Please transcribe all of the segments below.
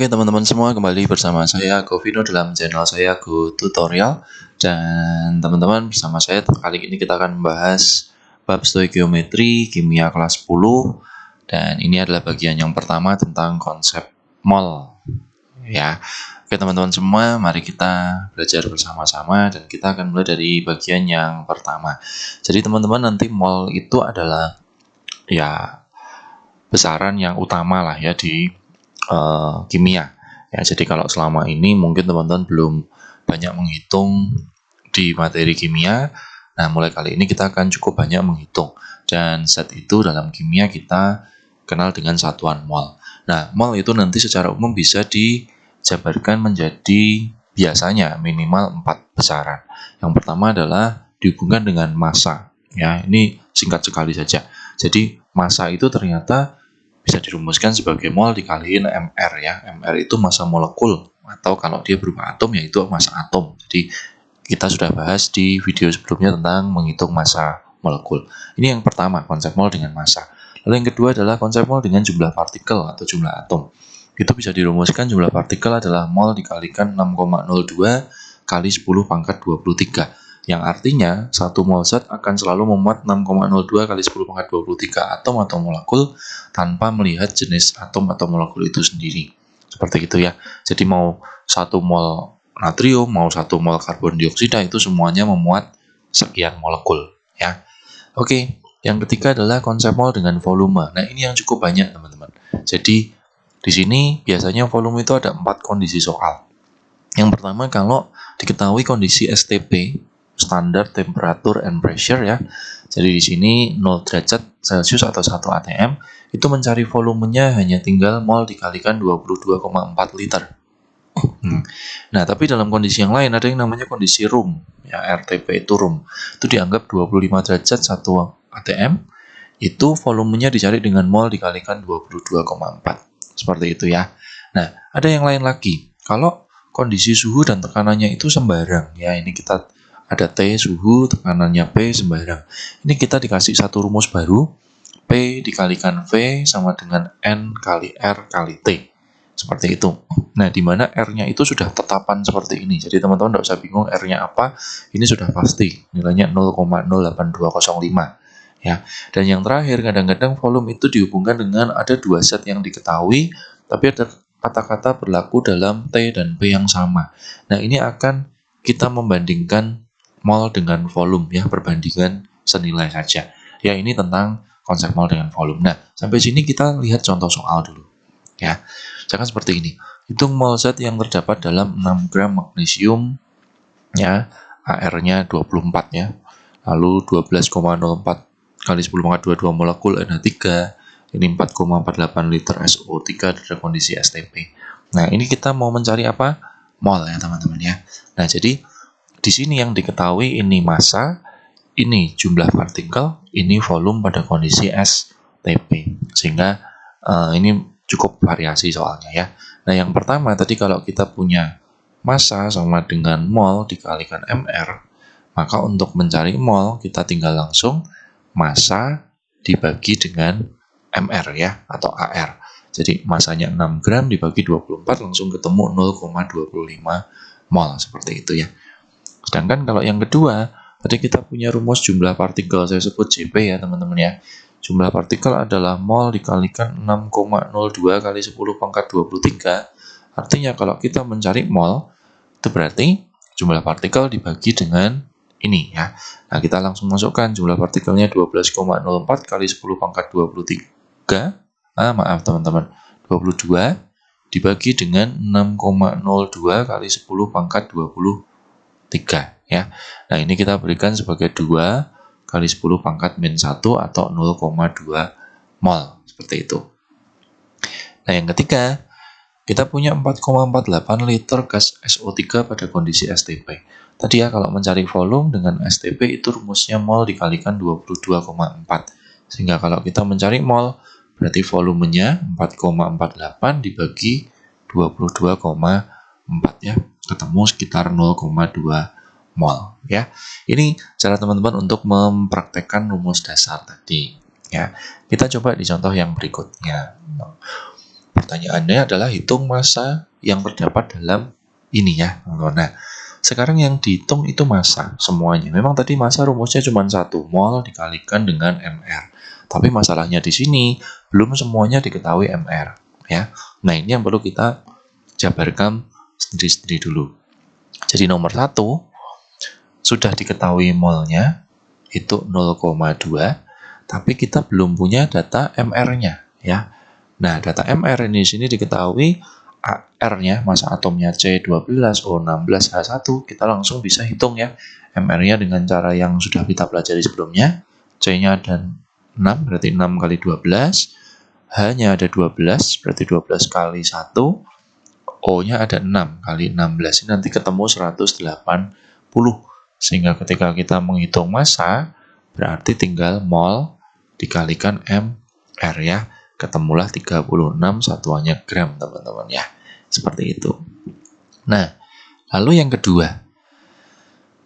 Oke teman-teman semua kembali bersama saya Govino dalam channel saya Go Tutorial. Dan teman-teman bersama saya kali ini kita akan membahas bab stoikiometri kimia kelas 10 dan ini adalah bagian yang pertama tentang konsep mol. Ya. Oke teman-teman semua mari kita belajar bersama-sama dan kita akan mulai dari bagian yang pertama. Jadi teman-teman nanti mol itu adalah ya besaran yang utama lah ya di uh, kimia. Ya, jadi kalau selama ini mungkin teman-teman belum banyak menghitung di materi kimia, nah mulai kali ini kita akan cukup banyak menghitung. Dan set itu dalam kimia kita kenal dengan satuan mol. Nah, mol itu nanti secara umum bisa dijabarkan menjadi biasanya minimal 4 besaran. Yang pertama adalah dihubungkan dengan massa. Ya, ini singkat sekali saja. Jadi massa itu ternyata bisa dirumuskan sebagai mol dikaliin mr ya. mr itu massa molekul atau kalau dia berupa atom yaitu massa atom. Jadi kita sudah bahas di video sebelumnya tentang menghitung massa molekul. Ini yang pertama, konsep mol dengan massa. Lalu yang kedua adalah konsep mol dengan jumlah partikel atau jumlah atom. Itu bisa dirumuskan jumlah partikel adalah mol dikalikan 6,02 kali 10 pangkat 23 yang artinya satu mol zat akan selalu memuat 6,02 kali 10 pangkat 23 atom atau molekul tanpa melihat jenis atom atau molekul itu sendiri. Seperti itu ya. Jadi mau satu mol natrium, mau satu mol karbon dioksida itu semuanya memuat sekian molekul ya. Oke, yang ketiga adalah konsep mol dengan volume. Nah, ini yang cukup banyak teman-teman. Jadi di sini biasanya volume itu ada empat kondisi soal. Yang pertama kalau diketahui kondisi STP standar temperature and pressure ya. Jadi di sini 0 derajat Celcius atau 1 atm itu mencari volumenya hanya tinggal mol dikalikan 22,4 liter. Hmm. Nah, tapi dalam kondisi yang lain ada yang namanya kondisi room, ya RTP itu room. Itu dianggap 25 derajat 1 atm, itu volumenya dicari dengan mol dikalikan 22,4. Seperti itu ya. Nah, ada yang lain lagi. Kalau kondisi suhu dan tekanannya itu sembarang, ya ini kita ada T suhu, tekanannya P sembarang. Ini kita dikasih satu rumus baru, P dikalikan V sama dengan N kali R kali T. Seperti itu. Nah, di mana R-nya itu sudah tetapan seperti ini. Jadi teman-teman tidak usah bingung R-nya apa, ini sudah pasti. Nilainya 0,08205. Ya. Dan yang terakhir, kadang-kadang volume itu dihubungkan dengan ada dua set yang diketahui, tapi ada kata-kata berlaku dalam T dan P yang sama. Nah, ini akan kita membandingkan mol dengan volume ya perbandingan senilai saja. Ya ini tentang konsep mol dengan volume. Nah, sampai sini kita lihat contoh soal dulu. Ya. Misalkan seperti ini. Hitung mol zat yang terdapat dalam 6 gram magnesium ya, AR-nya 24 ya. Lalu 12,04 kali 10 pangkat 22 molekul NH3 ini 4,48 liter SO3 dari kondisi STP. Nah, ini kita mau mencari apa? Mol ya, teman-teman ya. Nah, jadi di sini yang diketahui ini massa, ini jumlah partikel, ini volume pada kondisi STP. Sehingga uh, ini cukup variasi soalnya ya. Nah yang pertama tadi kalau kita punya massa sama dengan mol dikalikan mr, maka untuk mencari mol kita tinggal langsung massa dibagi dengan mr ya atau ar. Jadi masanya 6 gram dibagi 24 langsung ketemu 0,25 mol seperti itu ya. Sedangkan kalau yang kedua, tadi kita punya rumus jumlah partikel, saya sebut JP ya teman-teman ya. Jumlah partikel adalah mol dikalikan 6,02 kali 10 pangkat 23. Artinya kalau kita mencari mol, itu berarti jumlah partikel dibagi dengan ini ya. Nah, kita langsung masukkan jumlah partikelnya 12,04 kali 10 pangkat 23. Ah, maaf teman-teman. 22 dibagi dengan 6,02 kali 10 pangkat 20 3 ya. Nah, ini kita berikan sebagai 2 kali 10 pangkat min 1 atau 0,2 mol seperti itu. Nah, yang ketiga, kita punya 4,48 liter gas SO3 pada kondisi STP. Tadi ya kalau mencari volume dengan STP itu rumusnya mol dikalikan 22,4. Sehingga kalau kita mencari mol berarti volumenya 4,48 dibagi 22,4 ya ketemu sekitar 0,2 mol ya. Ini cara teman-teman untuk mempraktekkan rumus dasar tadi ya. Kita coba di contoh yang berikutnya. pertanyaannya adalah hitung massa yang terdapat dalam ini ya nah sekarang yang dihitung itu massa semuanya memang tadi massa rumusnya cuma satu mol dikalikan dengan mr tapi masalahnya di sini belum semuanya diketahui mr ya nah ini yang perlu kita jabarkan sendiri-sendiri dulu jadi nomor satu sudah diketahui molnya itu 0,2 tapi kita belum punya data MR-nya ya. Nah, data MR ini sini diketahui AR-nya, masa atomnya C12O16H1, kita langsung bisa hitung ya MR-nya dengan cara yang sudah kita pelajari sebelumnya. C-nya ada 6, berarti 6 kali 12. H-nya ada 12, berarti 12 kali 1. O-nya ada 6 kali 16, ini nanti ketemu 180. Sehingga ketika kita menghitung massa, berarti tinggal mol dikalikan MR ya. Ketemulah 36 satuannya gram teman-teman ya. Seperti itu. Nah, lalu yang kedua.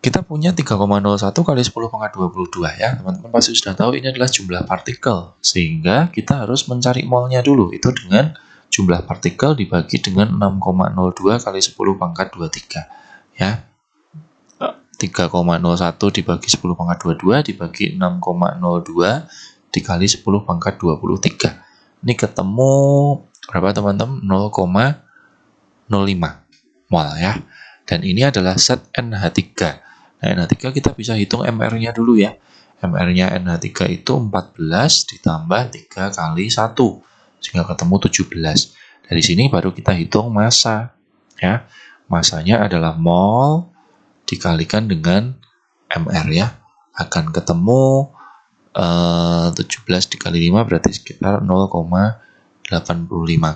Kita punya 3,01 kali 10 pangkat 22 ya. Teman-teman pasti sudah tahu ini adalah jumlah partikel. Sehingga kita harus mencari molnya dulu. Itu dengan jumlah partikel dibagi dengan 6,02 kali 10 pangkat 23 ya 3,01 dibagi 10 pangkat 22 dibagi 6,02 dikali 10 pangkat 23. Ini ketemu berapa teman-teman? 0,05 mol ya. Dan ini adalah set NH3. Nah, NH3 kita bisa hitung MR-nya dulu ya. MR-nya NH3 itu 14 ditambah 3 kali 1. Sehingga ketemu 17. Dari sini baru kita hitung massa. Ya. Masanya adalah mol dikalikan dengan MR ya akan ketemu uh, 17 dikali 5 berarti sekitar 0,85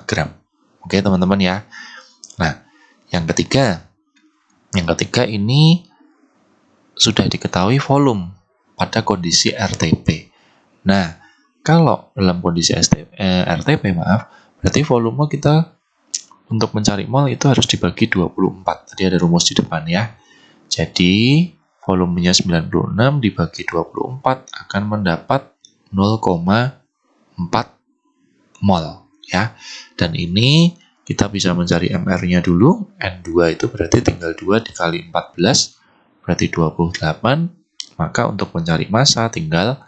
gram oke teman-teman ya nah yang ketiga yang ketiga ini sudah diketahui volume pada kondisi RTP nah kalau dalam kondisi STP, eh, RTP maaf berarti volume kita untuk mencari mol itu harus dibagi 24 tadi ada rumus di depan ya jadi, volumenya 96 dibagi 24 akan mendapat 0,4 mol ya. Dan ini kita bisa mencari MR-nya dulu. N2 itu berarti tinggal 2 dikali 14 berarti 28. Maka untuk mencari massa tinggal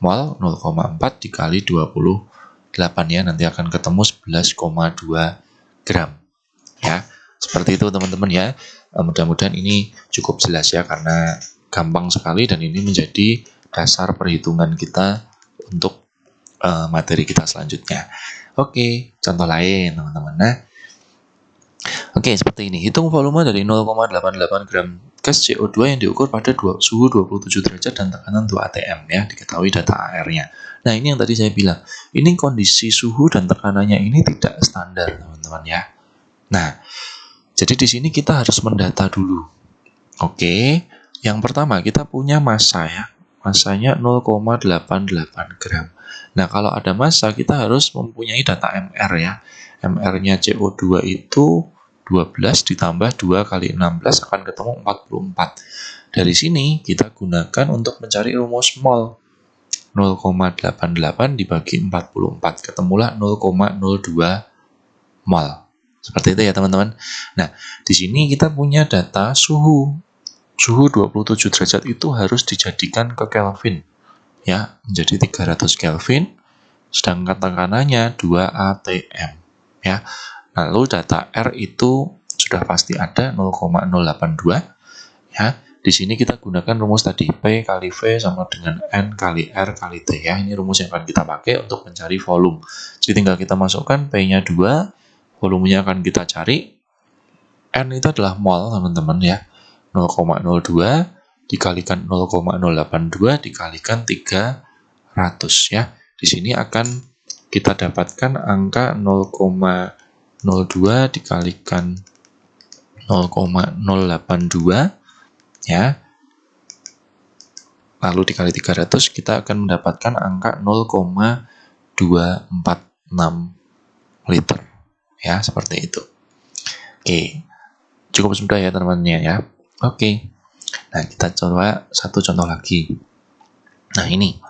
mol 0,4 dikali 28 ya. Nanti akan ketemu 11,2 gram. Ya, seperti itu teman-teman ya. Eh, mudah-mudahan ini cukup jelas ya karena gampang sekali dan ini menjadi dasar perhitungan kita untuk uh, materi kita selanjutnya. Oke, contoh lain teman-teman. Nah, Oke, seperti ini. Hitung volume dari 0,88 gram gas CO2 yang diukur pada dua, suhu 27 derajat dan tekanan 2 atm ya, diketahui data AR-nya. Nah, ini yang tadi saya bilang. Ini kondisi suhu dan tekanannya ini tidak standar, teman-teman ya. Nah, jadi di sini kita harus mendata dulu. Oke, yang pertama kita punya massa ya. Massanya 0,88 gram. Nah, kalau ada massa kita harus mempunyai data MR ya. MR-nya CO2 itu 12 ditambah 2 kali 16 akan ketemu 44. Dari sini kita gunakan untuk mencari rumus mol. 0,88 dibagi 44 ketemulah 0,02 mol. Seperti itu ya teman-teman. Nah, di sini kita punya data suhu. Suhu 27 derajat itu harus dijadikan ke Kelvin. Ya, menjadi 300 Kelvin. Sedangkan tekanannya 2 atm. Ya. Lalu data R itu sudah pasti ada 0,082. Ya. Di sini kita gunakan rumus tadi P kali V sama dengan N kali R kali T ya. Ini rumus yang akan kita pakai untuk mencari volume. Jadi tinggal kita masukkan P-nya 2, volumenya akan kita cari. N itu adalah mol, teman-teman ya. 0,02 dikalikan 0,082 dikalikan 300 ya. Di sini akan kita dapatkan angka 0,02 dikalikan 0,082 ya. Lalu dikali 300 kita akan mendapatkan angka 0,246 liter ya seperti itu. Oke cukup mudah ya teman-teman ya. Oke nah kita coba satu contoh lagi. Nah ini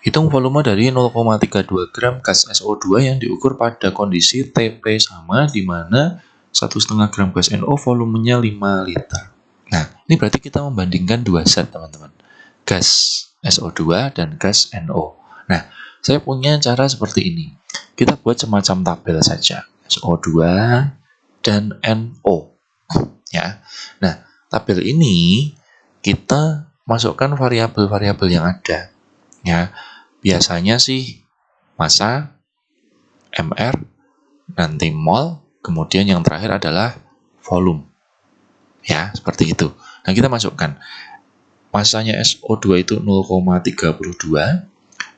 Hitung volume dari 0,32 gram gas SO2 yang diukur pada kondisi TP sama di mana 1,5 gram gas NO volumenya 5 liter. Nah, ini berarti kita membandingkan dua set, teman-teman. Gas SO2 dan gas NO. Nah, saya punya cara seperti ini. Kita buat semacam tabel saja. SO2 dan NO. Ya. Nah, tabel ini kita masukkan variabel-variabel yang ada. Ya, biasanya sih masa, MR, nanti mol, kemudian yang terakhir adalah volume. Ya, seperti itu. Nah, kita masukkan. Masanya SO2 itu 0,32.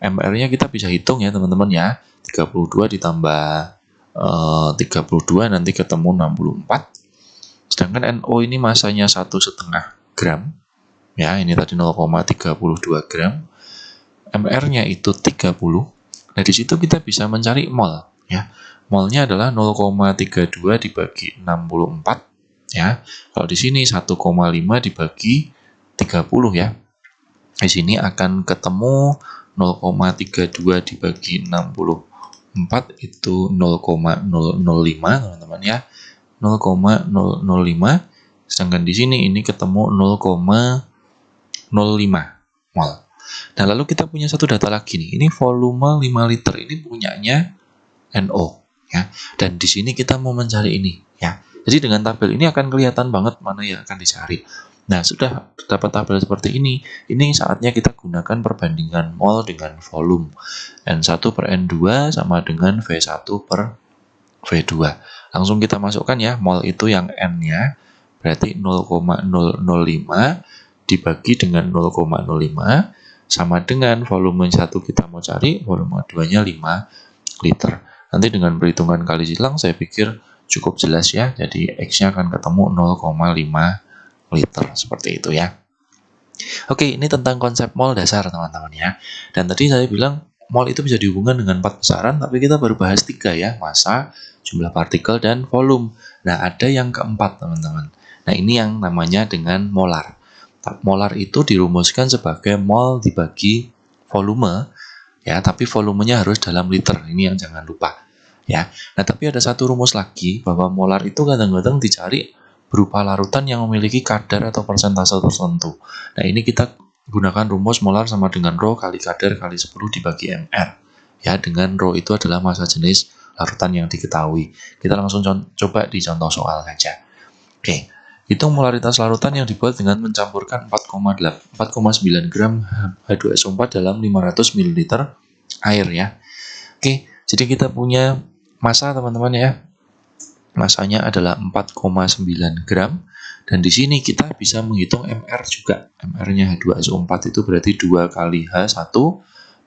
MR-nya kita bisa hitung ya, teman-teman ya. 32 ditambah eh, 32 nanti ketemu 64. Sedangkan NO ini masanya satu setengah gram. Ya, ini tadi 0,32 gram. MR-nya itu 30. Nah, di situ kita bisa mencari mol, ya. Molnya adalah 0,32 dibagi 64, ya. Kalau di sini 1,5 dibagi 30 ya. Di sini akan ketemu 0,32 dibagi 64 itu 0,005 teman-teman ya. 0,005 sedangkan di sini ini ketemu 0,05 mol. Nah, lalu kita punya satu data lagi nih. Ini volume 5 liter. Ini punyanya NO ya. Dan di sini kita mau mencari ini ya. Jadi dengan tabel ini akan kelihatan banget mana yang akan dicari. Nah, sudah dapat tabel seperti ini. Ini saatnya kita gunakan perbandingan mol dengan volume. N1 per N2 sama dengan V1 per V2. Langsung kita masukkan ya, mol itu yang N-nya berarti 0,005 dibagi dengan 0,05 sama dengan volume 1 kita mau cari, volume 2-nya 5 liter. Nanti dengan perhitungan kali silang saya pikir cukup jelas ya. Jadi X-nya akan ketemu 0,5 liter seperti itu ya. Oke, ini tentang konsep mol dasar teman-teman ya. Dan tadi saya bilang mol itu bisa dihubungkan dengan empat besaran, tapi kita baru bahas tiga ya, massa, jumlah partikel, dan volume. Nah, ada yang keempat teman-teman. Nah, ini yang namanya dengan molar. Molar itu dirumuskan sebagai mol dibagi volume, ya, tapi volumenya harus dalam liter. Ini yang jangan lupa, ya. Nah, tapi ada satu rumus lagi bahwa molar itu kadang-kadang dicari berupa larutan yang memiliki kadar atau persentase tertentu. Nah, ini kita gunakan rumus molar sama dengan rho kali kadar kali 10 dibagi mr. Ya, dengan rho itu adalah massa jenis larutan yang diketahui. Kita langsung coba di contoh soal saja. Oke. Hitung molaritas larutan yang dibuat dengan mencampurkan 4,9 gram H2SO4 dalam 500 ml air ya. Oke, jadi kita punya massa teman-teman ya. Masanya adalah 4,9 gram dan di sini kita bisa menghitung MR juga. MR-nya H2SO4 itu berarti 2 kali H1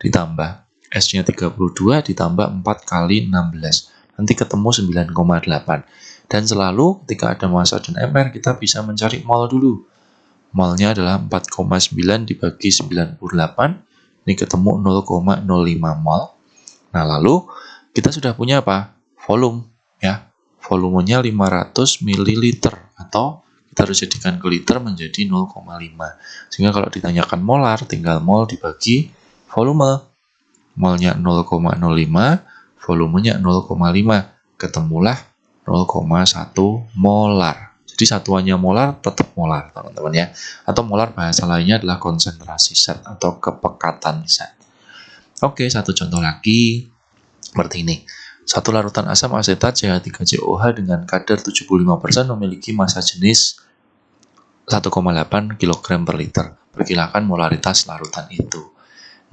ditambah S-nya 32 ditambah 4 kali 16. Nanti ketemu 9,8. Dan selalu ketika ada massa dan MR, kita bisa mencari mol dulu. Molnya adalah 4,9 dibagi 98, ini ketemu 0,05 mol. Nah, lalu kita sudah punya apa? Volume, ya. Volumenya 500 ml atau kita harus jadikan ke liter menjadi 0,5. Sehingga kalau ditanyakan molar, tinggal mol dibagi volume. Molnya 0,05, volumenya 0,5. Ketemulah 0,1 molar. Jadi satuannya molar tetap molar, teman-teman ya. Atau molar bahasa lainnya adalah konsentrasi zat atau kepekatan zat. Oke, satu contoh lagi seperti ini. Satu larutan asam asetat CH3COH dengan kadar 75% memiliki massa jenis 1,8 kg per liter. Perkirakan molaritas larutan itu.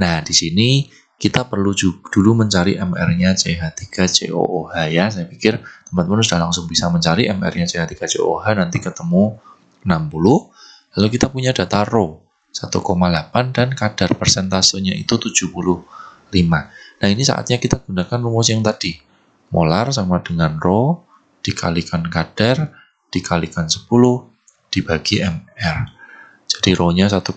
Nah, di sini kita perlu dulu mencari MR-nya CH3COOH ya. Saya pikir teman-teman sudah langsung bisa mencari MR-nya CH3COOH nanti ketemu 60. Lalu kita punya data rho 1,8 dan kadar persentasenya itu 75. Nah, ini saatnya kita gunakan rumus yang tadi. Molar sama dengan rho dikalikan kadar dikalikan 10 dibagi MR. Jadi rho-nya 1,8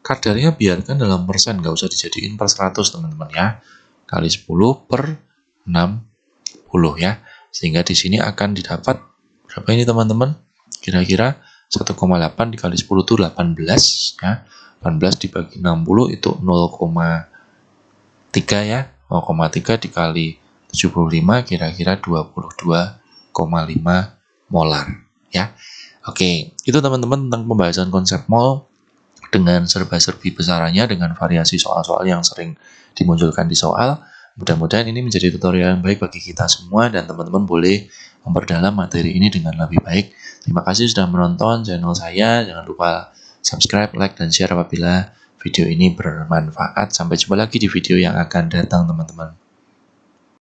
kadarnya biarkan dalam persen, nggak usah dijadiin per 100 teman-teman ya. Kali 10 per 60 ya. Sehingga di sini akan didapat berapa ini teman-teman? Kira-kira 1,8 dikali 10 itu 18 ya 18 dibagi 60 itu 0,3 ya 0,3 dikali 75 kira-kira 22,5 molar ya Oke itu teman-teman tentang pembahasan konsep mol dengan serba-serbi besarannya dengan variasi soal-soal yang sering dimunculkan di soal mudah-mudahan ini menjadi tutorial yang baik bagi kita semua dan teman-teman boleh memperdalam materi ini dengan lebih baik terima kasih sudah menonton channel saya jangan lupa subscribe, like, dan share apabila video ini bermanfaat. Sampai jumpa lagi di video yang akan datang teman-teman.